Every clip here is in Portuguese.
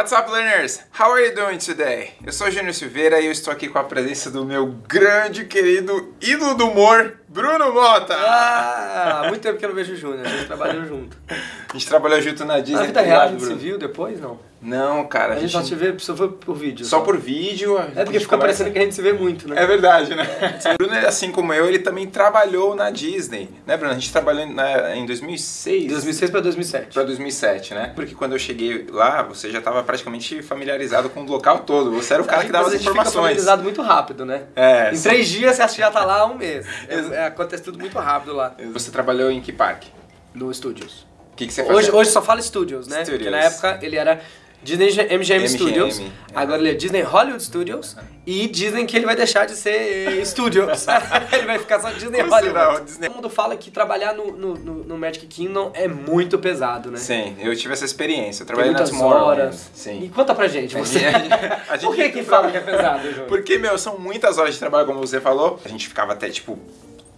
What's up, learners? How are you doing today? Eu sou Júnior Silveira e eu estou aqui com a presença do meu grande, querido ídolo do humor, Bruno Mota! Ah, muito tempo que eu não vejo o Júnior, a gente trabalhou junto. A gente trabalhou junto na Disney. Na vida real a gente se Bruno. viu depois, não? Não, cara, A gente só se vê só foi por vídeo. Só por vídeo. É porque conversa. parecendo que a gente se vê muito, né? É verdade, né? O Bruno, assim como eu, ele também trabalhou na Disney, né, Bruno? A gente trabalhou na- em 2006. 2006 pra 2007. Pra 2007, né? Porque quando eu cheguei lá, você já estava praticamente familiarizado com o local todo. Você era o cara que dava as a gente fica informações. familiarizado muito rápido, né? É, Em sim. três dias você já tá lá há um mês. É, é, acontece tudo muito rápido lá. Você trabalhou em que parque? No Studios. O que, que você fazia? Hoje, hoje só fala Studios, né? Studios. Porque na época ele era Disney MGM, MGM, Studios, é. agora ele é Disney Hollywood Studios e dizem que ele vai deixar de ser Studios. ele vai ficar só Disney Como será Hollywood. Disney? Todo mundo fala que trabalhar no, no, no- Magic Kingdom é muito pesado, né? Sim, eu tive essa experiência. Eu trabalhei na muitas Tomorrowland. horas. Sim. E conta pra gente, você. A gente- Por que que fala que é pesado, Júnior? Porque, meu, são muitas horas de trabalho, como você falou. A gente ficava até, tipo,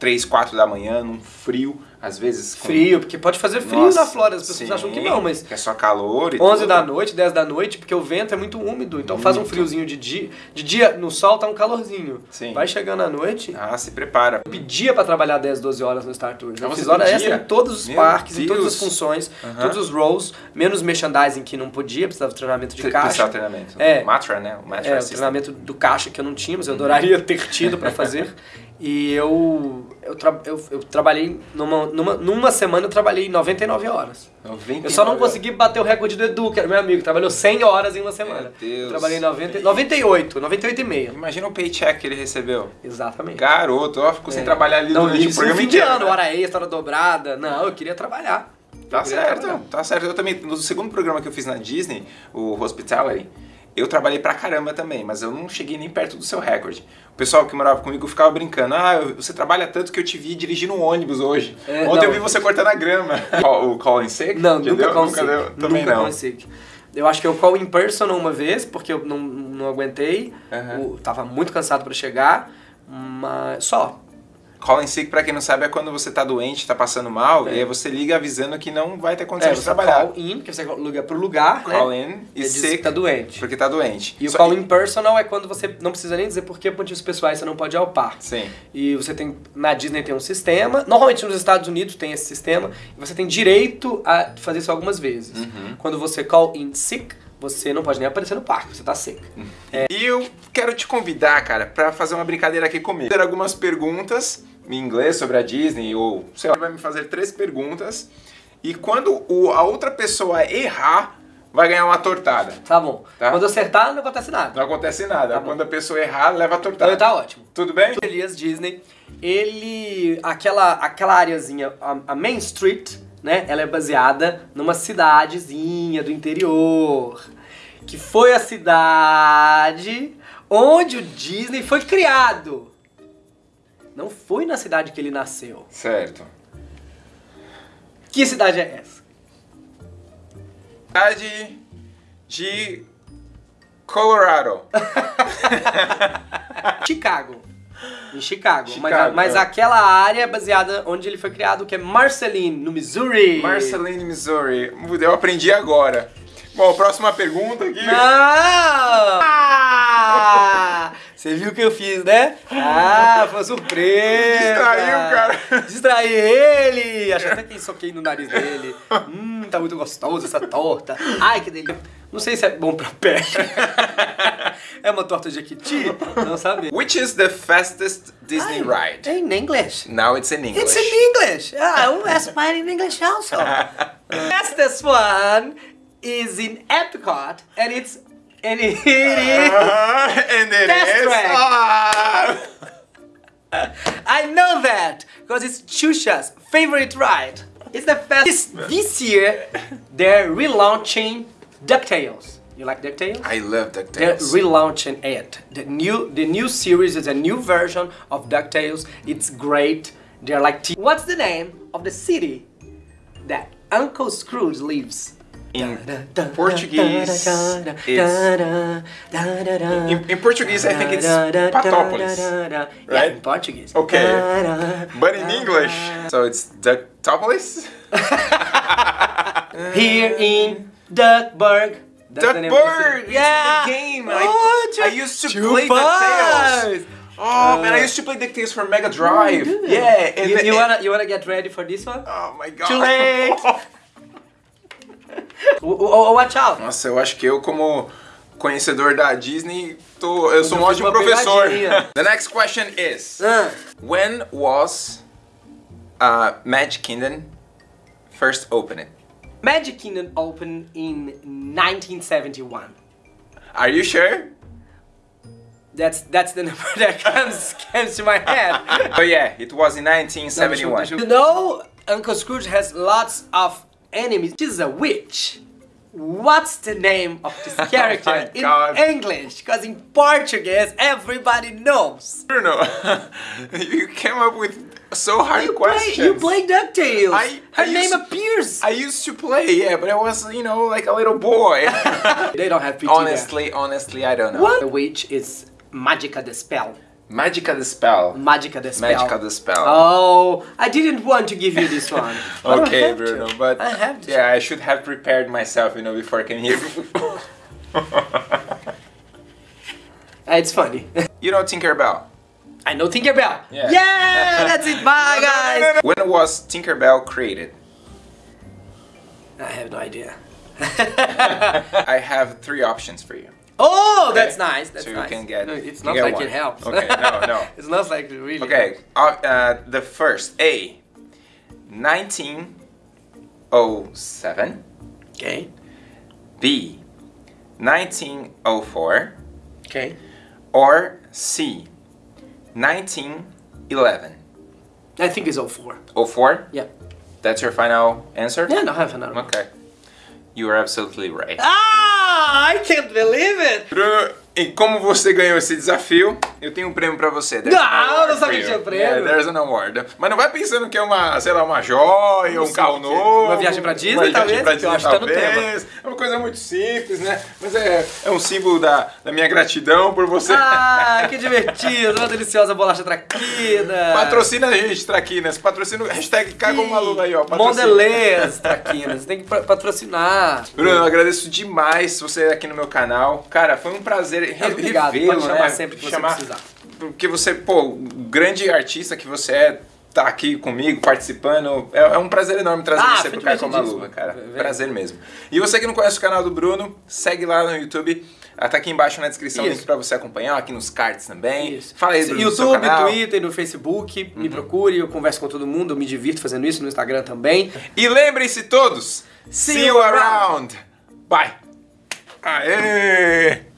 3, 4 da manhã, num frio, às vezes... com- Frio, porque pode fazer frio Nossa, na Flórida, as pessoas sim, acham que não, mas Que é só calor e 11 tudo. da noite, 10 da noite, porque o vento é muito úmido, então faz um Muito. friozinho de dia. De dia, no sol tá um calorzinho. Sim. Vai chegando à noite, Ah, se prepara. eu pedia pra trabalhar 10, 12 horas no Star Tours. Eu Ah, você fiz hora extra em todos os Meu parques, em todas Deus. as funções, Aham. todos os roles, menos merchandising que não podia, precisava de treinamento de Tre- caixa. precisava treinamento. É. Matra, né? O Matra É, o treinamento do caixa que eu não tinha, mas eu adoraria ter tido pra fazer. E eu, eu, tra- eu, eu trabalhei, numa, numa, numa semana eu trabalhei 99 horas. 99 Eu só não consegui bater o recorde do Edu, que era meu amigo, que trabalhou 100 horas em uma semana. Meu Deus. Eu trabalhei 90, 98, 98 e meio. Imagina o paycheck que ele recebeu. Exatamente. Garoto, ó, ficou sem É. trabalhar ali não, durante o programa fim de ano, né? hora extra, hora dobrada. Não, eu queria trabalhar. Tá queria certo, trabalhar. tá certo. Eu também, no segundo programa que eu fiz na Disney, o Hospitality, eu trabalhei pra caramba também, mas eu não cheguei nem perto do seu recorde. O pessoal que morava comigo ficava brincando, ah, eu- você trabalha tanto que eu te vi dirigindo um ônibus hoje. É, Ontem não. eu vi você cortando a grama. o Colin Sick? Não, nunca deu? consigo. Nunca deu? Também nunca não. consigo. Eu acho que eu call in person uma vez, porque eu não, não aguentei. Aham. O- tava muito cansado pra chegar, mas só. Colin Sick, pra quem não sabe, é quando você tá doente, tá passando mal, É. e aí você liga avisando que não vai ter condição É, de trabalhar. call in, que você liga pro lugar, Call né? in e E diz sick, que tá doente. porque tá doente. E o Só- call in personal é quando você não precisa nem dizer por que motivos pessoais você não pode ir ao parque. Sim. E você tem, na Disney tem um sistema, normalmente nos Estados Unidos tem esse sistema, e você tem direito a fazer isso algumas vezes. Uhum. Quando você call in sick, você não pode nem aparecer no parque, você tá sick. E eu quero te convidar, cara, pra fazer uma brincadeira aqui comigo. Ter algumas perguntas em inglês sobre a Disney, ou sei lá, vai me fazer três perguntas. E quando o- a outra pessoa errar, vai ganhar uma tortada. Tá bom. Tá. Quando acertar, não acontece nada. Não acontece nada. Tá bom. quando a pessoa errar, leva a tortada. Então tá ótimo. Tudo bem? Elias Disney, ele. aquela, aquela areazinha, a, a Main Street, né? Ela é baseada numa cidadezinha do interior. Que foi a cidade onde o Disney foi criado. Não foi na cidade que ele nasceu. Certo. Que cidade é essa? Cidade de Colorado. Chicago. Em Chicago. Mas, Chicago, mas é. aquela área é baseada onde ele foi criado, que é Marceline, no Missouri. Marceline, Missouri. Eu aprendi agora. Bom, próxima pergunta aqui. Não! Ah! Você viu o que eu fiz, né? Ah, foi uma surpresa! Distraiu, cara. Distraí ele! Acho até que soquei no nariz dele. Hum, tá muito gostoso essa torta. Ai, que delícia. Não sei se é bom pra pele. É uma torta de Jequiti? Não sabe. Which is the fastest Disney ride? In English. Now it's in English. It's in English. Ah, I will ask mine in English also. Fastest one is in Epcot, and it's and it is. Uh-huh, and it Test is- track. Ah! I know that because it's Chusha's favorite ride. It's the fastest. This year, they're relaunching Ducktales. You like Ducktales? I love DuckTales. They're relaunching it. The new the new series is a new version of DuckTales. It's great. They're like t- What's the name of the city that Uncle Scrooge lives? In Portuguese, it's- In, in Portuguese, I think it's Patópolis. Yeah, right? in Portuguese. Okay. But in English, so it's Ducktopolis? Here in Duckburg, That's the the name of the bird! city. It's Yeah! the game! Oh, I, I used to play! DuckTales! Oh man, I used to play DuckTales for Mega Drive! yeah! And You, you wanna you wanna get ready for this one? Oh my god! Too late! Oh, oh, watch out! Nossa, eu acho que eu, como conhecedor da Disney, tô, eu sou um ótimo professor. The next question is: Ah, When was uh, Magic Kingdom first opened? Magic Kingdom opened in 1971. Are you sure? That's that's the number that comes comes to my head. Oh yeah, it was in 1971. You know, Uncle Scrooge has lots of enemies. She's a witch. What's the name of this oh character Oh in God. English? Because in Portuguese, everybody knows. Bruno, you came up with so hard You play, questions. you play DuckTales. I- Her I name used- appears. I used to play, yeah, but I was, you know, like a little boy. they don't have PT honestly, honestly, I don't know. What? The witch is Magica the Spell. Magica the Spell. Magica the Spell. Magica the Spell. Oh, I didn't want to give you this one. Okay, have to. Bruno, but I have to. yeah, I should have prepared myself, you know, before I came here. It's funny. you know Tinkerbell. I know Tinkerbell. Yeah. Yeah, that's it. Bye, guys. When was Tinkerbell created? I have no idea. I have three options for you. Oh, that's nice. That's so you nice. can get. No, it's not get like one. it helps. Okay, no, no. it's not like it really. Okay, uh, uh, the first A, 1907. Okay. B, 1904. Okay. Or C, 1911. I think it's 04. 04? Yeah. That's your final answer? Yeah, no, I have another. one. Okay. You are absolutely right. Ah, I can't believe it. E como você ganhou esse desafio, eu tenho um prêmio pra você. There's Não, não sabia que tinha prêmio. Yeah, there's an award. Mas não vai pensando que é uma, sei lá, uma joia, um sei carro novo. Uma viagem pra Disney, uma viagem talvez, pra que eu Disney, acho que tá no talvez. É uma coisa muito simples, né? Mas é, é um símbolo da, da minha gratidão por você. Ah, que divertido. Uma deliciosa bolacha traquina. Patrocina a gente, Traquinas. Patrocina o hashtag Caga uma Lula aí, ó. Mondelez, traquinas. Tem que pa- patrocinar. Bruno, eu agradeço demais você aqui no meu canal. Cara, foi um prazer re Obrigado, revê-lo, pode chamar né? sempre que você Chamar- precisar. Porque você, pô, o grande artista que você é, tá aqui comigo, participando. É, é um prazer enorme trazer Ah, você pro Caio com a. Luva, cara. Vem. Prazer mesmo. E você que não conhece o canal do Bruno, segue lá no YouTube. Ah, Tá aqui embaixo na descrição o Isso. link pra você acompanhar, aqui nos cards também. Isso. Fala aí, Bruno, YouTube, canal. Twitter, no Facebook, me procure, eu converso com todo mundo, eu me divirto fazendo isso, no Instagram também. E lembrem-se todos, See see you you around. Bye. Aê!